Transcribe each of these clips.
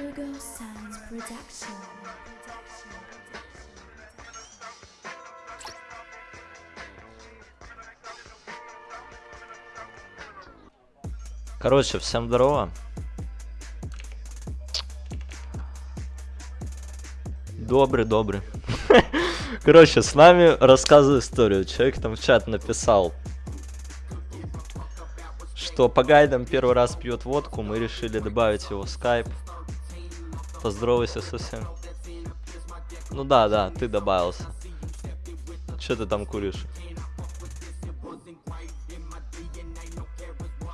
Ugo Sounds Production. Короче, всем здорово. Добрый, добрый. Короче, с нами рассказываю историю. Человек там в чат написал, что по гайдам первый раз пьет водку, мы решили добавить его в скайп. Поздоровайся со всем. Ну да, да, ты добавился. Че ты там куришь?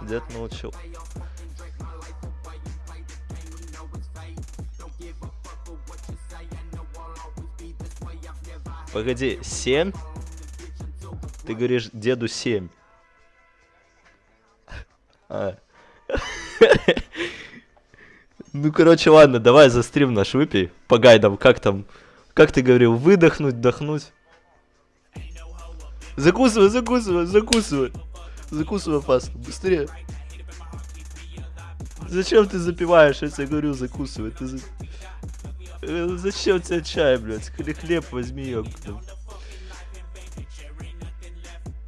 Дед научил. Погоди, 7? Ты говоришь деду 7. А. Ну, короче, ладно, давай за стрим наш выпей. По гайдам, как там? Как ты говорил, выдохнуть, вдохнуть? Закусывай, закусывай, закусывай. Закусывай пасту, быстрее. Зачем ты запиваешь? Я тебе говорю, закусывай. Ты за... Э, Зачем тебе чай, блядь? Хле- Хлеб возьми, ёпта.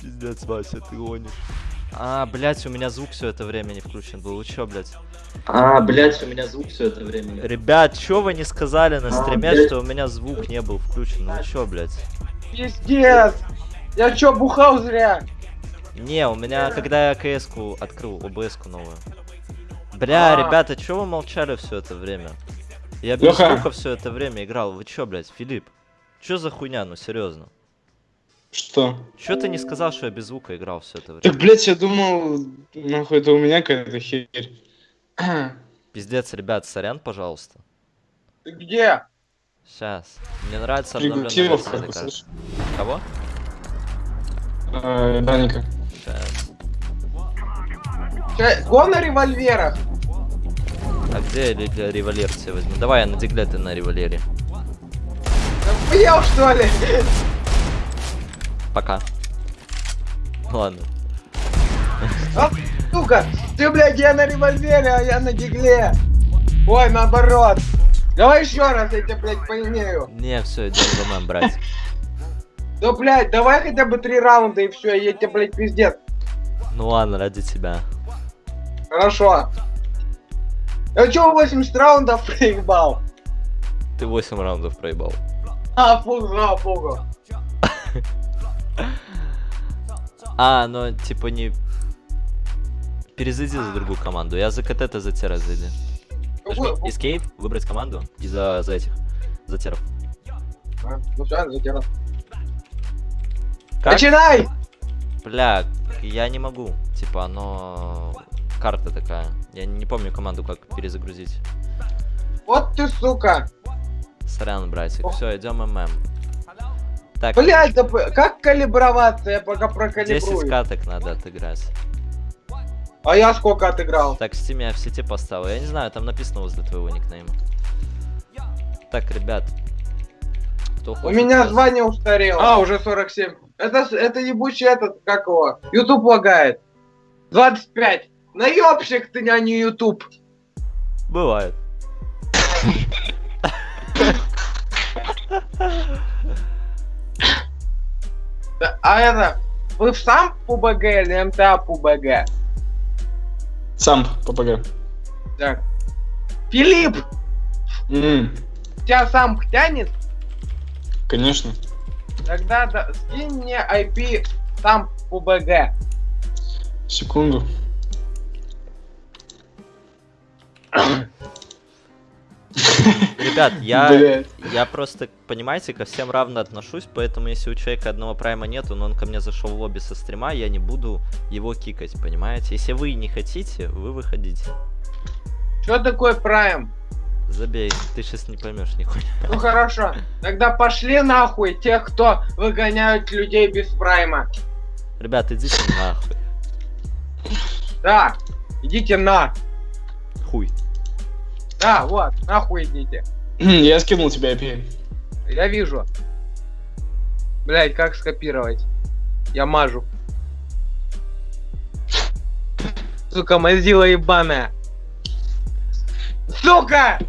Пиздец, Вася, ты гонишь. А, блядь, у меня звук все это время не включен был. Вы чё, блядь? А, блять, у меня звук все это время. Ребят, чё вы не сказали на А, стриме, блядь. что у меня звук не был включен? Ну чё, блядь? Пиздец! Я чё, бухал зря? Не, у меня, когда я КС-ку открыл, ОБС-ку новую. Бля, А. ребята, чё вы молчали все это время? Я без звука все это время играл. Вы чё, блядь, Филипп? Чё за хуйня, ну серьезно? Что? Чё ты не сказал, что я без звука играл все это время? Так, блять, я думал, нахуй, это у меня какая-то херь. Пиздец, ребят, сорян, пожалуйста. Ты где? Сейчас. Мне нравится обновленная версия карты. слышь. Кого? А, Даника. Сейчас. Чё, Го на револьверах? А где револьвер себе возьму? Давай, я на дигле, ты на револьвере. Охуел, что ли? Пока. Ладно. А, сука, ты, блядь, я на револьвере, а я на дигле. Ой, наоборот. Давай еще раз, я тебя, блядь, поимею. Не, все, идем ММ брать. Да, блядь, давай хотя бы три раунда и все, я тебе, блядь, пиздец. Ну ладно, ради тебя. Хорошо. Я чё 80 раундов проебал? Ты 8 раундов проебал. А, фу, слава богу. А, ну типа не... Перезайди за другую команду. Я за КТ, ты за тера зайди. Нажми Escape, выбрать команду и за, за этих. За теров. А, Ну все, затянул. Как? Начинай! Бля, я не могу. Типа оно... Карта такая. Я не помню команду, как перезагрузить. Вот ты, сука. Сорян, братик. Все, идем ММ. Так, Блядь, да п- как калиброваться? Я пока 10 прокалибрую. каток надо отыграть. А я сколько отыграл? Так, в Steam е я в сети поставил. Я не знаю, там написано возле твоего никнейма. Так, ребят. Кто У хочет меня сейчас- звание устарело. А, уже 47. Это, с- это ебучий этот, как его? Ютуб лагает. 25. Наебщик ты, а не Ютуб. Бывает. А это, вы в сам ПУБГ или МТА ПУБГ? Сам, ППГ. Так. Филипп, М, тебя сам тянет? Конечно. Тогда да, скинь мне IP сам ПУБГ. Секунду. Ребят, я, я просто, понимаете, ко всем равно отношусь, поэтому если у человека одного прайма нету, но он ко мне зашел в лобби со стрима, я не буду его кикать, понимаете? Если вы не хотите, вы выходите. Что такое Прайм? Забей, ты сейчас не поймешь нихуя. Ну хорошо, тогда пошли нахуй тех, кто выгоняют людей без Прайма. Ребят, идите нахуй. Да, идите на. Хуй. Да, вот, нахуй идите. Я скинул тебе IP. Я вижу. Блять, как скопировать? Я мажу. Сука, мазила ебаная. Сука!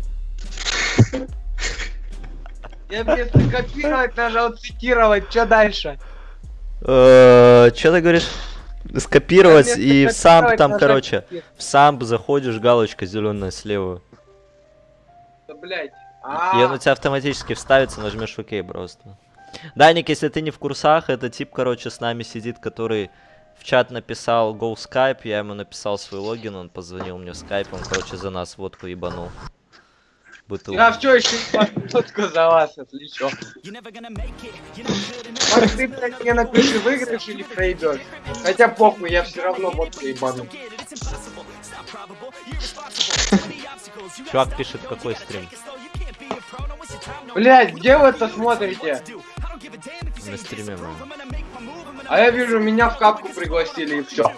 Я вместо копировать нажал цитировать. Что дальше? Э, Чё ты говоришь? Скопировать и в сам там, короче, в сам заходишь, галочка зеленая слева. Да, блядь. И он у А, тебя автоматически вставится, нажмешь ОК просто. Даник, если ты не в курсах, это тип, короче, с нами сидит, который в чат написал Go Skype, я ему написал свой логин, он позвонил мне в Skype, он, короче, за нас водку ебанул. Бутылку. я все еще фотку за вас отличу. Может, ты, блядь, мне напиши, выиграешь или пройдешь? Хотя похуй, я все равно водку ебану. Чувак пишет, какой стрим. Блядь, где вы это смотрите? На стриме мы. А я вижу, меня в капку пригласили и все.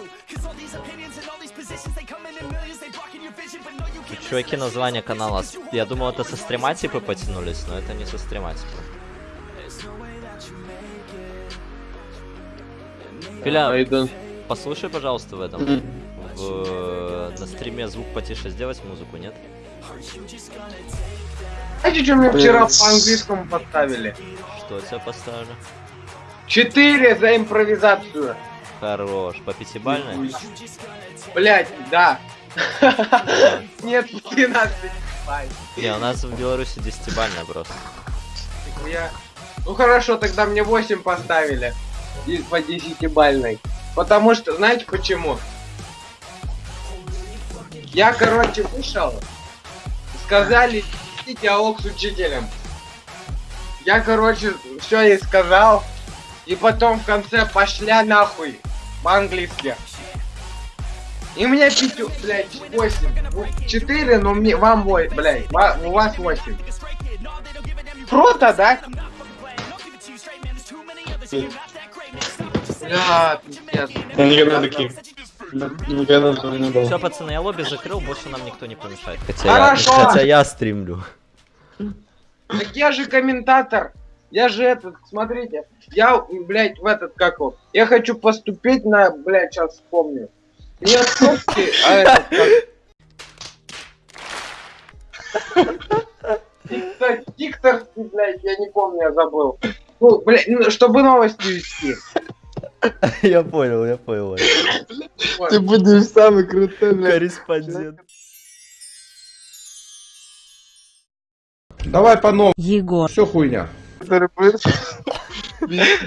Тут, чуваки, название канала. Я думал, это со стрима типа потянулись, но это не со стрима типа. Филя, послушай, пожалуйста, в этом. В, на стриме звук потише сделать музыку, нет? Знаете, что мне вчера по английскому поставили? Что тебя поставлю? Четыре за импровизацию. Хорош. По пятибалльной? Блять, да. Нет, 12 бай. Не, у нас в Беларуси десятибалльная просто. Я... Ну хорошо, тогда мне 8 поставили. И по 10 бальной. Потому что, знаете почему? Я, короче, вышел. Сказали, вести диалог с учителем. Я, короче, все ей сказал. И потом в конце пошля нахуй. По-английски. И мне пятю, блядь, 8. 4, но мне, вам 8, блядь, у вас 8. Круто, да? Бля, пиздец. Никогда таких. Никогда такого не было. Все, пацаны, я лобби закрыл, больше нам никто не помешает. Хотя я, хотя я стримлю. Так я же комментатор. Я же этот, смотрите. Я, блядь, в этот, как его. Я хочу поступить на, блядь, сейчас вспомню. Не Отцовский, а этот, как... Тиктор- Тикторский, блядь, я не помню, я забыл. Ну, блядь, ну, чтобы новости вести. Я понял, я понял. Ты будешь самый крутой, блядь. Корреспондент. Давай по новому. Егор. Все хуйня.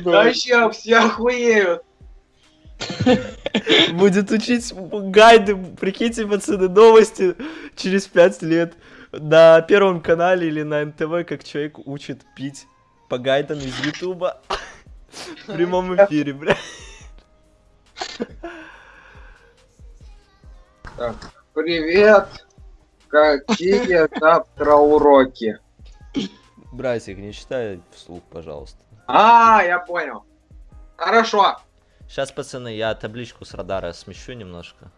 Вообще, все охуеют. Будет учить гайды, прикиньте, пацаны, новости через пять лет на Первом канале или на НТВ, как человек учит пить по гайдам из Ютуба в прямом эфире, бля. Привет. Какие завтра уроки? Братик, не читай вслух, пожалуйста. А, я понял. Хорошо. Сейчас, пацаны, я табличку с радара смещу немножко.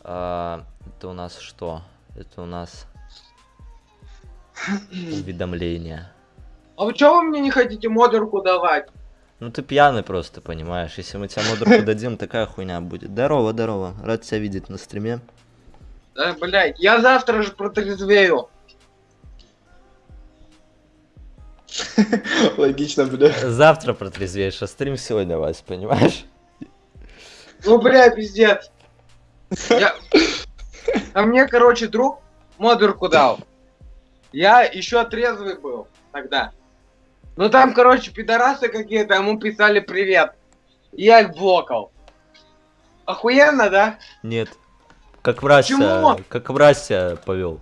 А, это у нас что? Это у нас уведомление. А вы чё вы мне не хотите модерку давать? Ну ты пьяный просто, понимаешь. Если мы тебе модерку дадим, такая хуйня будет. Здорово, здорово. Рад тебя видеть на стриме. Да, блядь, я завтра же протрезвею. Логично, бля. Завтра протрезвеешь, а стрим сегодня, Вась, понимаешь? Ну, бля, пиздец. Я... А мне, короче, друг модерку дал. Я еще трезвый был тогда. Ну там, короче, пидорасы какие-то ему писали привет. Я их блокал. Охуенно, да? Нет. Как врач Почему? как врач себя повел.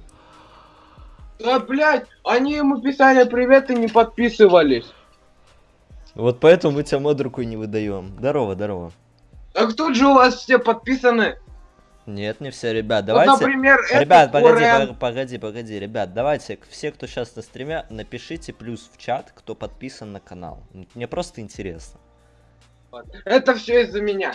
Да, блядь, они ему писали привет и не подписывались. Вот поэтому мы тебя модерку не выдаем. Здорово, здорово. Так тут же у вас все подписаны. Нет, не все, ребят, Вот, давайте. например, Ребят, погоди, Урен. пог- погоди, погоди, ребят, давайте, все, кто сейчас на стриме, напишите плюс в чат, кто подписан на канал. Мне просто интересно. Это все из-за меня.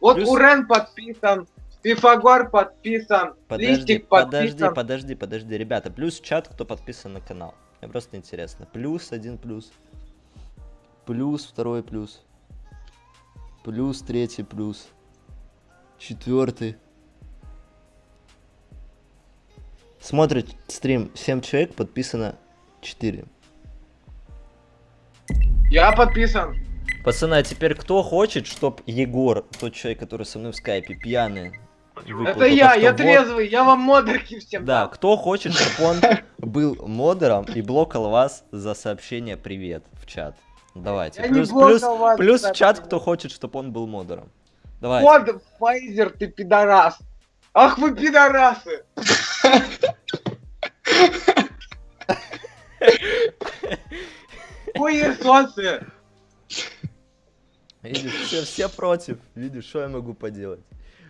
Вот Плюс- Урен подписан, Пифагор подписан, Подожди, Листик подожди, подписан. подожди, подожди, ребята, плюс в чат, кто подписан на канал. Мне просто интересно. Плюс один плюс. Плюс второй плюс. Плюс третий плюс. Четвертый. Смотрит стрим 7 человек, подписано 4. Я подписан. Пацаны, а теперь кто хочет, чтоб Егор, тот человек, который со мной в скайпе, пьяный, Это я, я трезвый, я вам модерки всем Да, кто хочет, чтобы он был модером и блокал вас за сообщение «Привет» в чат. Давайте. Я Плюс, плюс, вас плюс в чат, кто хочет, чтобы он был модером. Давай. Вот, Файзер, ты пидорас. Ах вы пидорасы. Хуесосы. Видишь, все, все против. Видишь, что я могу поделать.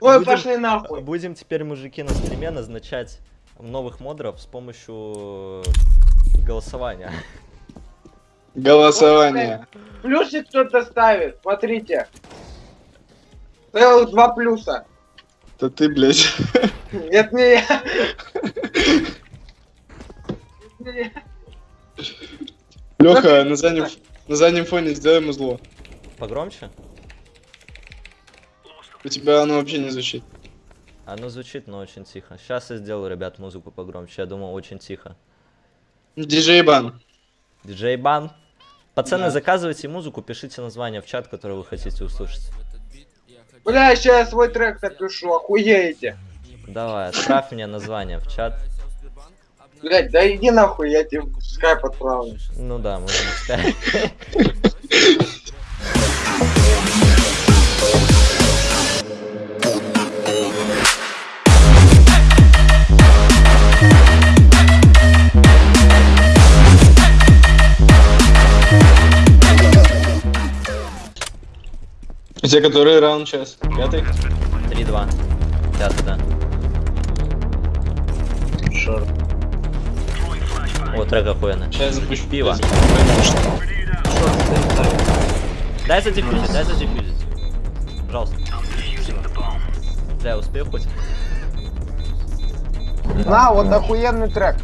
Ой, Будем- пошли нахуй. Будем теперь, мужики, на стриме назначать новых модеров с помощью голосования. Голосование. Плюсик кто-то ставит, смотрите. Целых два плюса. Это ты, блядь. Это не я. Леха, на заднем, на заднем фоне сделай ему зло. Погромче? У тебя оно вообще не звучит. Оно звучит, но очень тихо. Сейчас я сделаю, ребят, музыку погромче. Я думаю, очень тихо. Диджей Бан. Диджей Бан. Пацаны, Да. заказывайте музыку, пишите название в чат, которое вы хотите услышать. Бля, сейчас я свой трек напишу, охуеете. Давай, отправь мне название в чат. Блять, да иди нахуй, я тебе в скайп отправлю. Ну да, можно сказать. У тебя который раунд сейчас? Пятый? 3-2. Пятый, да. О, трек охуенный. Сейчас запущу. Пиво. Дай задефьюзить, дай задефьюзить. Пожалуйста. Бля, успею хоть? На, вот охуенный трек.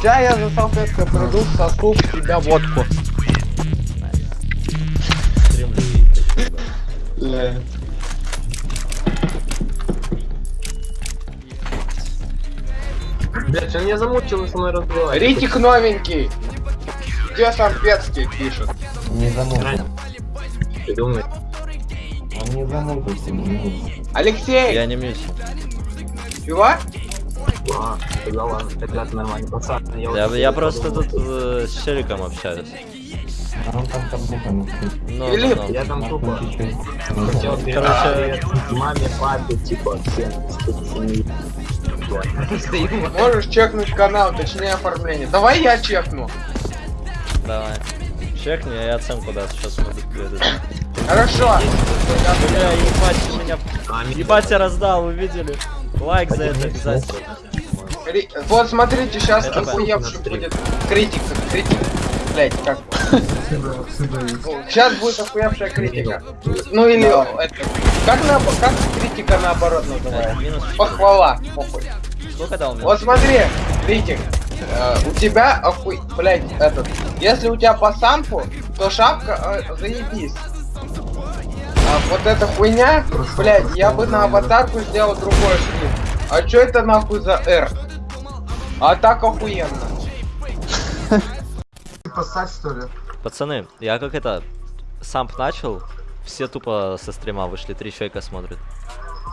Сейчас я за салфеткой приду, сосу в тебя водку. Стримлю и точно, Блять, он меня замучил со мной разговаривать. Ритик новенький. Где Сампецкий пишет? Не замутил. Ты думаешь? Он не замутился, не замутился. Алексей, Я не мьюсь. пива? А, тогда ладно, тогда ты нормальный пацан. Я, Я, я подумал. просто тут э, с Челиком общаюсь. А он там буквами. Ну, Филипп, ну, ну. Я там тупо хотел передать маме, папе, типа, всем, Можешь чекнуть канал, точнее оформление. Давай я чекну. Давай. Чекни, а я оценку да, сейчас могу передать. Хорошо. Бля, ебать, меня... Ебать, я раздал, вы видели? Лайк за это обязательно. Вот смотрите, сейчас охуевший будет критик. Критик. Блять, как? Сейчас будет охуевшая критика. Ну или это. Как на как критика наоборот называется? Похвала. Похуй. Сколько дал? Вот смотри, критик. э, у тебя охуй, блять, этот. Если у тебя по сампу, то шапка э, заебись. А вот эта хуйня, блять, я бы на аватарку сделал другой шрифт. А чё это нахуй за R? А так охуенно. Посать что ли? Пацаны, я как это... Самп начал, все тупо со стрима вышли, три человека смотрят.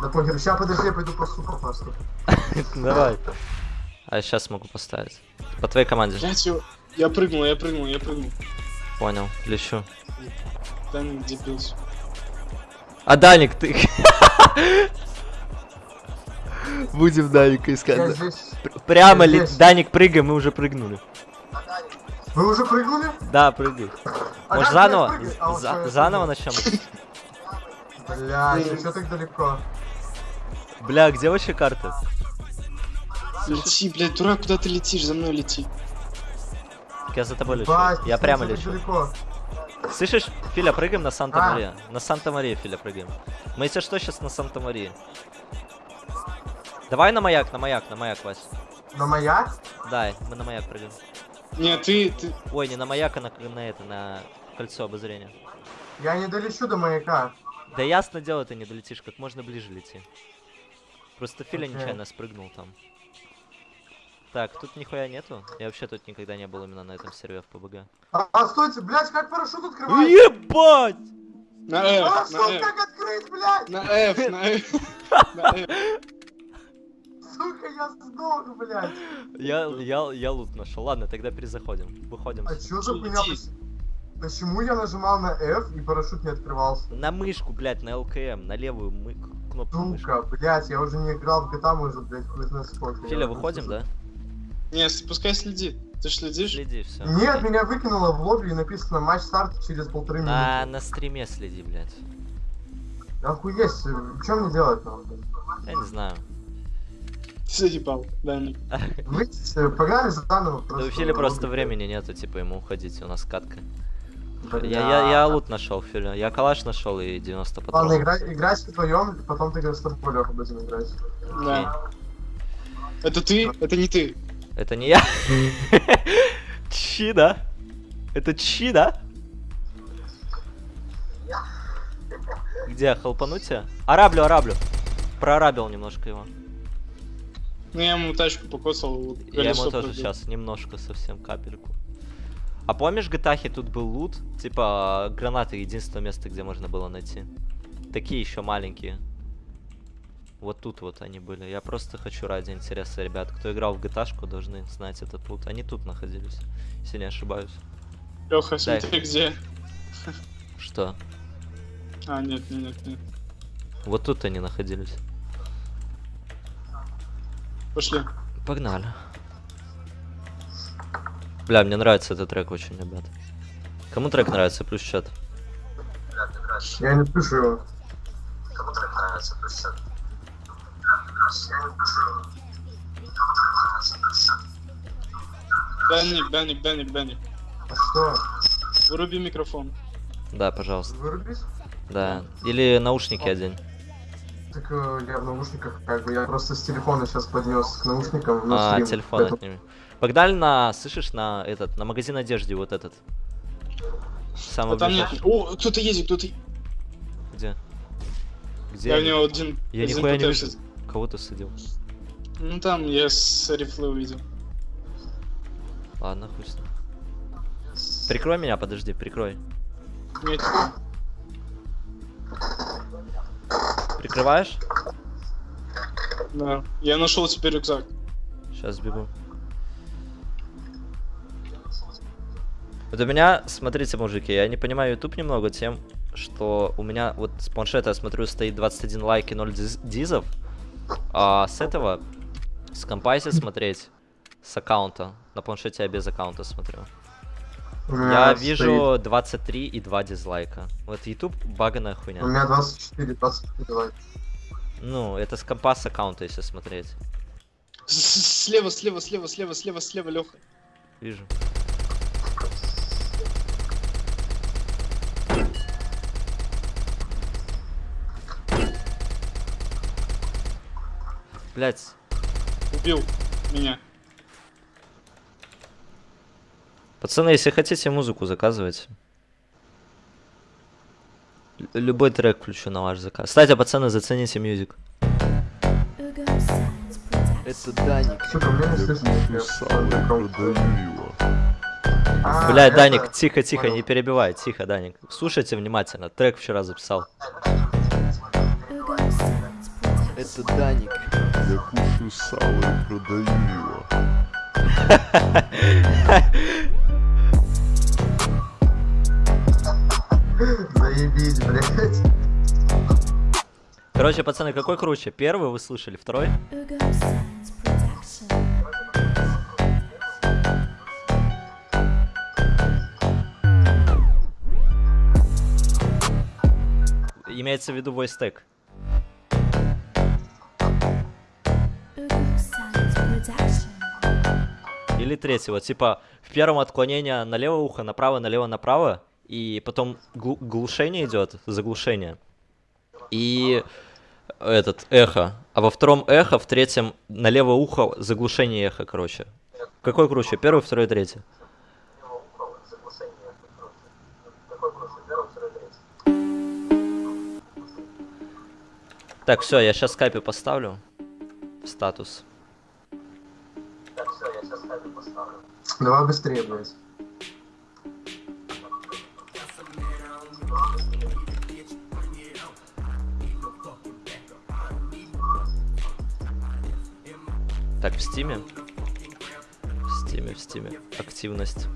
Да похер, сейчас подожди, я пойду посу попасту. Давай. А я сейчас могу поставить. По твоей команде. Я прыгнул, я прыгнул, я прыгнул. Понял, лечу. Там дебился. А Даник, ты... Будем Даника искать. Прямо ли... Даник, прыгай, мы уже прыгнули. Вы уже прыгнули? Да, прыгай. А Может заново? А, вот За- Заново начнем? Бля, что так далеко? Бля, где вообще карты? Лети, блядь, дурак, куда ты летишь? За мной лети. Я за тобой лечу. Бать, Я прямо лечу. далеко? Слышишь, Филя, прыгаем на А. Санта-Мария. На Санта-Мария, Филя, прыгаем. Мы, если что, сейчас на Санта-Марии. Давай на маяк, на маяк, на маяк, Вась. На маяк? Да, мы на маяк прыгаем. Не, ты, ты... Ой, не на маяк, а на, на это, на кольцо обозрения. Я не долечу до маяка. Да ясно дело, ты не долетишь, как можно ближе лети. Просто Филя Окей. нечаянно спрыгнул там. Так, тут нихуя нету. Я вообще тут никогда не был именно на этом сервере в ПБГ. А, а стойте, блядь, как парашют открывать? Ебать! На F, что, на F, как открыть, блядь? на F, на F, на F. Сука, я сдох, блядь. Я, я, я лут нашел. Ладно, тогда перезаходим. Выходим. А чё? Иди. Поч- Почему я нажимал на F и парашют не открывался? На мышку, блядь, на ЛКМ, на левую мы... кнопку мышки. Сука, блядь, я уже не играл в GTA, может, блядь, хуй знает сколько. Филя, выходим, да? Не, пускай следит. Ты ж следишь? Следи, все. Нет, меня выкинуло в лобби и написано матч старт через полторы На, минуты. на стриме следи, блядь. Охуеть, что мне делать надо? Я не знаю. Ты заебал, Даник. Выйдите, э, погнали заново. Да у Фили просто времени нету, типа, ему уходить, у нас катка. Я, я, я лут нашел, Филя. Я калаш нашел и 90 Ладно, патронов. играй, играть вдвоем, потом ты с тобой, Лёха, будем играть. Да. Это ты? Это не ты. Это не я. Чи, да? Это чи, да? Где, хелпануть тебя? Араблю, араблю. Прорабил немножко его. Ну я ему тачку покоцал. вот Я ему тоже пробил. сейчас немножко, совсем капельку. А помнишь, в GTA тут был лут? Типа, гранаты единственное место, где можно было найти. Такие еще маленькие. Вот тут вот они были. Я просто хочу ради интереса, ребят. Кто играл в GTA, должны знать этот лут. Они тут находились, если не ошибаюсь. Леха, Дай. смотри где. Что? А, нет, нет, нет, нет. Вот тут они находились. Пошли. Погнали. Бля, мне нравится этот трек очень, ребят. Кому трек нравится, плюс чат. Я не пишу его. Даник, Даник, Даник, Даник. А что? Выруби микрофон. Да, пожалуйста. Вырубись? Да. Или наушники одень. Так э, я в наушниках, как бы, я просто с телефона сейчас поднес к наушникам. на А, стрим, телефон поэтому- отними. Погнали на, слышишь, на этот, на магазин одежды вот этот. Самый А там нет. О, кто-то едет, кто-то. Где? Где? Я у него один. Я один нихуя не вижу. Кого ты садил? Ну там я с рифлы увидел. Ладно, хуй с ним. Прикрой меня, подожди, прикрой. Нет. Прикрываешь? Да. Я нашел теперь рюкзак. Сейчас бегу. Вот у меня, смотрите, мужики, я не понимаю YouTube немного тем, что у меня вот с планшета, я смотрю, стоит 21 лайк и 0 диз- дизов, а с этого, с компа если смотреть, с аккаунта, на планшете я без аккаунта смотрю, я меня вижу 23 и 2 дизлайка. Вот YouTube баганая стоит- У хуйня. меня 24, 24 лайк. Ну, это с компа с аккаунта, если смотреть. С- Слева, слева, слева, слева, слева, слева, Леха. Вижу. Блять, Убил меня. Пацаны, если хотите музыку, заказывайте. Л- Любой трек включу на ваш заказ. Кстати, пацаны, зацените мюзик. Это Даник. А, Бля, это- Даник, тихо, тихо, не перебивай, тихо, Даник. Слушайте внимательно, трек вчера записал. Это Даник. Я кушаю сало и продаю его. Заебись, блядь. Короче, пацаны, какой круче? Первый вы слышали, второй? Имеется в виду voice tag. Или третий, вот типа в первом отклонение на левое ухо, направо, налево, направо, и потом глу- глушение идет, заглушение. И этот эхо. А во втором эхо, в третьем на левое ухо заглушение эхо, короче. Какой круче? Первый, второй, третий. Так, все, я сейчас скайпе поставлю. Статус. Давай быстрее, блядь. Steam е. В Steam е, в Steam е. Активность.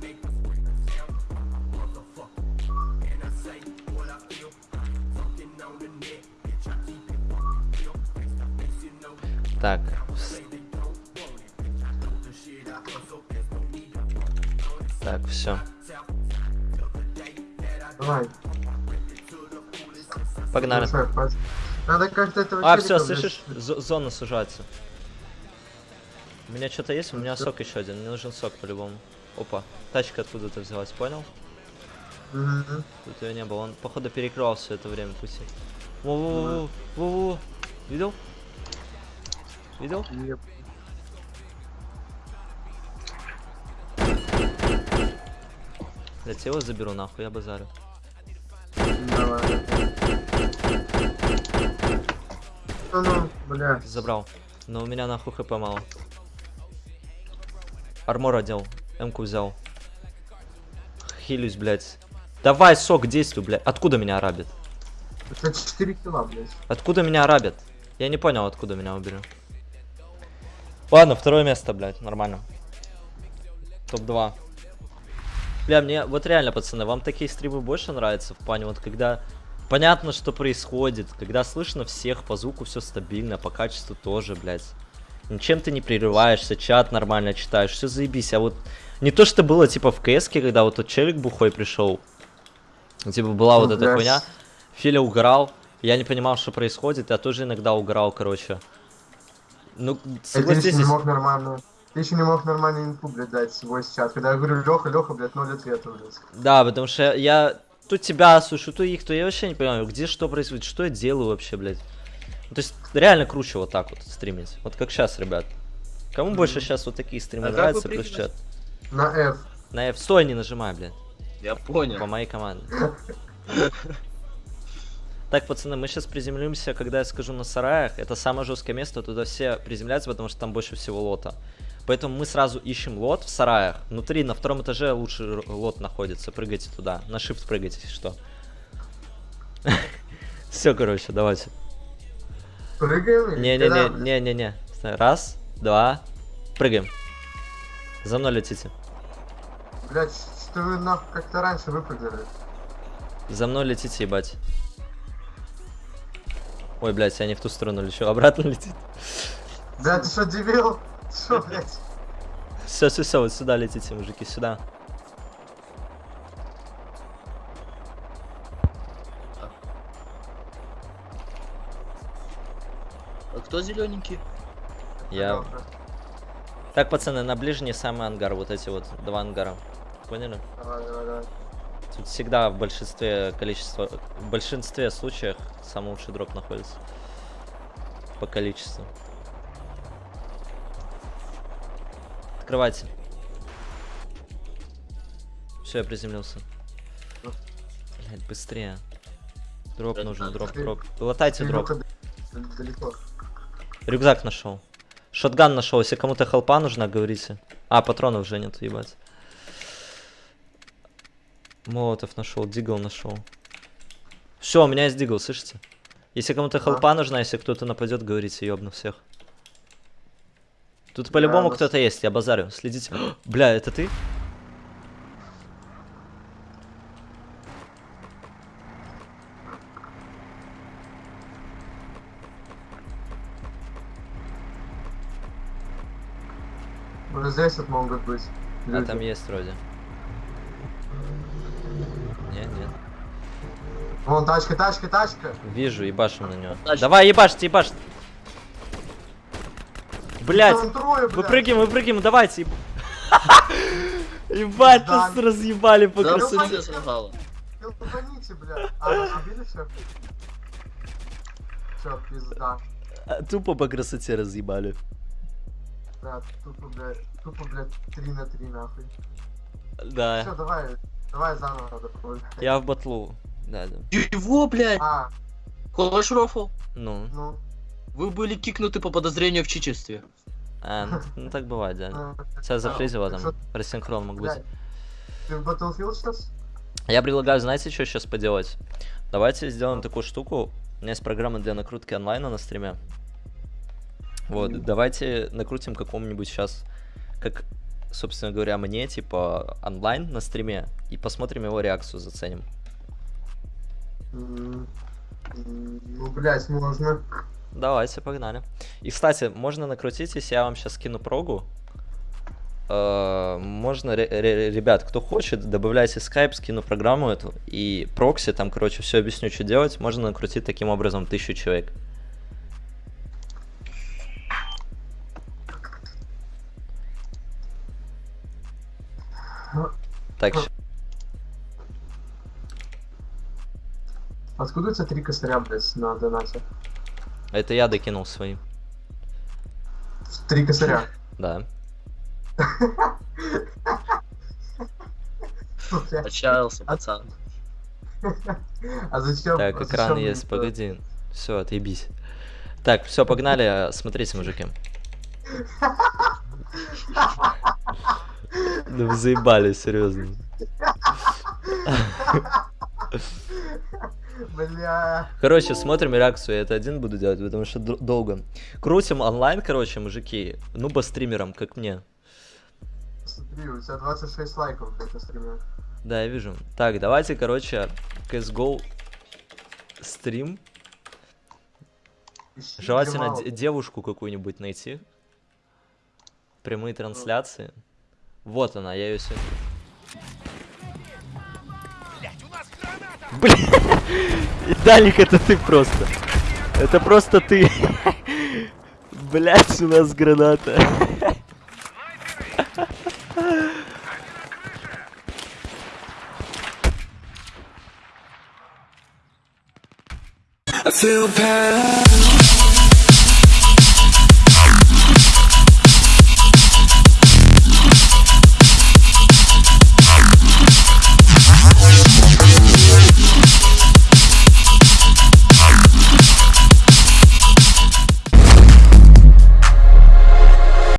Так. Так, все. Давай. Погнали. Надо как-то этого А, все, слышишь? Зо- зона сужается. У меня что-то есть, у меня сок еще один. Мне нужен сок по-любому. Опа, тачка откуда-то взялась, понял? Мгм. Тут ее не было. Он, походу, перекрывал все это время пути. Во-во-во, во-во. Видел? Видел? Еп. Блять, я его заберу нахуй, я базарю. Давай. Ну, ну, бля. Забрал. Но у меня нахуй хп мало. Армор одел. Эмку взял. Хилюсь, блядь. Давай, сок, действуй, блядь. Откуда меня арабит? Это 4 кило, блядь. Откуда меня арабят? Я не понял, откуда меня убили. Ладно, второе место, блядь, нормально. Топ-2. Бля, мне вот реально, пацаны, вам такие стримы больше нравятся в плане, вот когда понятно, что происходит, когда слышно всех, по звуку все стабильно, по качеству тоже, блядь. Ничем ты не прерываешься, чат нормально читаешь, все заебись. А вот не то, что было типа в кс когда вот тот челик бухой пришел. Типа была вот Ну, эта блядь. хуйня. Филя угорал, я не понимал, что происходит, я тоже иногда угорал, короче. Ну, согласитесь, не мог нормально. Ты еще не мог нормально инфу, блядь, дать свой чат. Когда я говорю, Леха, Леха, блядь, ноль ответа, блядь. да, потому что я тут тебя слышу, то их, то я вообще не понимаю, где что происходит, что я делаю вообще, блядь. Ну, то есть реально круче вот так вот стримить, вот как сейчас, ребят. Кому больше сейчас вот такие стримы А нравятся, плюс чат. На F. На F, стой, не нажимай, блядь, Я понял. по моей команде. Так, пацаны, мы сейчас приземлимся, когда я скажу на сараях. Это самое жесткое место, туда все приземляются, потому что там больше всего лота. Поэтому мы сразу ищем лот в сараях. Внутри, на втором этаже лучше лот находится. Прыгайте туда. На shift прыгайте, если что. Все, короче, давайте. Прыгаем? блядь? Не-не-не-не-не-не. Раз, два, прыгаем. За мной летите. Блядь, что вы нахуй как-то раньше выпрыгнули? За мной летите, ебать. Ой, блядь, я не в ту сторону лечу, обратно летит. Блядь, ты что, дебил? Что, блядь? Все, все, все, вот сюда летите, мужики, сюда. А кто зелененький? Я. Так, пацаны, на ближний самый ангар, вот эти вот два ангара. Поняли? Давай, давай, давай. Тут всегда в большинстве количества, в большинстве случаев самый лучший дроп находится. По количеству. Открывайте. Все, я приземлился. Блять, быстрее. Дроп нужен, дроп, дроп. Латайте дроп. Далеко. Рюкзак нашел. Шотган нашел. Если кому-то хелпа нужна, говорите. А, патронов уже нет, ебать. Молотов нашел, дигл нашел. Все, у меня есть дигл, слышите? Если кому-то хелпа нужна, если кто-то нападет, говорите, ёбну всех. Тут по-любому кто-то есть, я базарю. Следите. Бля, это ты? Вот здесь вот могут быть. А люди. там есть вроде. Нет, нет. Вон тачка, тачка, тачка. Вижу, ебашим на него. Тачка. Давай, ебашьте, ебашьте. Блять, трое, блядь. выпрыгиваем, выпрыгиваем, давайте. еб- Ебать, Да. нас разъебали по Да красоте. Ебаните, блядь. А, убили все? Все, пизда. А, Тупо по красоте разъебали. Да, тупо, блядь, тупо, блядь, 3 на 3 нахуй. Все, Да, давай, давай заново допробуем. я в батлу. Да, да. Его, блядь! А, Хочешь рофл? Ну, ну, Вы были кикнуты по подозрению в чичестве. А, ну, ну так бывает, да. А, Тебя зафризило там, рассинхрон мог быть. Ты в Battlefield сейчас? Я предлагаю, знаете, что сейчас поделать? Давайте сделаем такую штуку. У меня есть программа для накрутки онлайна на стриме. Вот, давайте накрутим какому-нибудь сейчас, как, собственно говоря, мне, типа, онлайн на стриме, и посмотрим его реакцию, заценим. М, м, Ну, блядь, можно. Давайте, погнали. И, кстати, можно накрутить, если я вам сейчас скину прогу. Э, Можно, ре- ре- ребят, кто хочет, добавляйте скайп, скину программу эту и прокси, там, короче, все объясню, что делать. Можно накрутить таким образом тысячу человек. Так, щ- Откуда у тебя три косаря, блядь, на донате? это я докинул свои. Три косаря. Да. Блядь, Отчаялся, пацан. А зачем? Так, а экран есть, погоди. Все, отъебись. Так, все, погнали. Смотрите, мужики. Да вы заебали, серьезно. Бля. Короче, смотрим реакцию. Я это один буду делать, потому что дол- долго. Крутим онлайн, короче, мужики. Ну, по стримерам, как мне. Смотри, у тебя 26 лайков, блядь, на стриме. Да, я вижу. Так, давайте, короче, CSGO стрим. Ищи, Желательно девушку какую-нибудь найти. Прямые трансляции. Вот она, я ее сегодня... Блин, Далик, это ты просто. Это просто ты. Блять, у нас граната. I feel bad.